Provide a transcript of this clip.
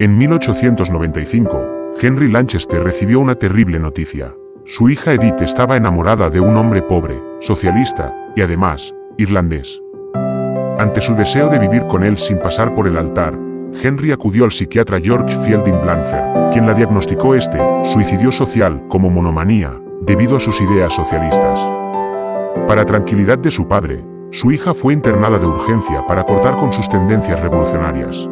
En 1895, Henry Lanchester recibió una terrible noticia. Su hija Edith estaba enamorada de un hombre pobre, socialista, y además, irlandés. Ante su deseo de vivir con él sin pasar por el altar, Henry acudió al psiquiatra George Fielding Blanfer, quien la diagnosticó este suicidio social como monomanía, debido a sus ideas socialistas. Para tranquilidad de su padre, su hija fue internada de urgencia para cortar con sus tendencias revolucionarias.